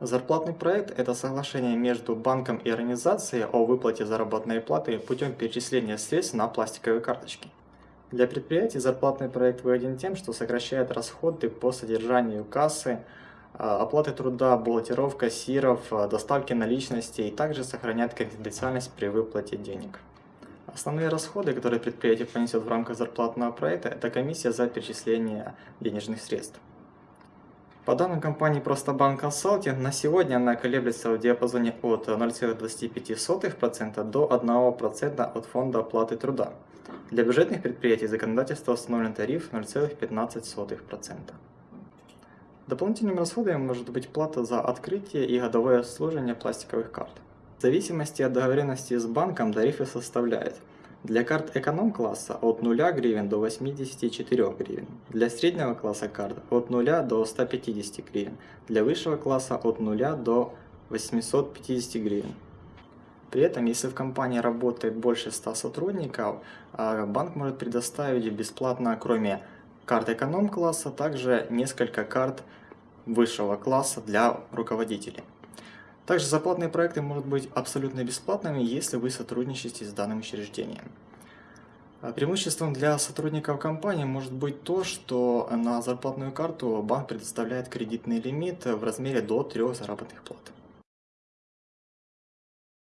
Зарплатный проект– это соглашение между банком и организацией о выплате заработной платы путем перечисления средств на пластиковые карточки. Для предприятий зарплатный проект выгоден тем, что сокращает расходы по содержанию кассы, а, оплаты труда, бухгалтеров, кассиров, а, доставки наличности и также сохраняет конфиденциальность при выплате денег. Основные расходы, которые предприятие понесет в рамках зарплатного проекта, это комиссия за перечисление денежных средств. По данным компании Простобанк Консалтинг, на сегодня она колеблется в диапазоне от 0,25% до 1% от фонда оплаты труда. Для бюджетных предприятий законодательство установлен тариф 0,15%. Дополнительными расходами может быть плата за открытие и годовое обслуживание пластиковых карт. В зависимости от договоренности с банком тарифы составляют для карт эконом-класса от 0 гривен до 84 гривен. Для среднего класса карт от 0 до 150 гривен. Для высшего класса от 0 до 850 гривен. При этом, если в компании работает больше 100 сотрудников, а, банк может предоставить бесплатно, кроме карт эконом-класса, также несколько карт высшего класса для руководителей. Также зарплатные проекты могут быть абсолютно бесплатными, если вы сотрудничаете с данным учреждением. А преимуществом для сотрудников компании может быть то, что на зарплатную карту банк предоставляет кредитный лимит в размере до 3 заработных плат.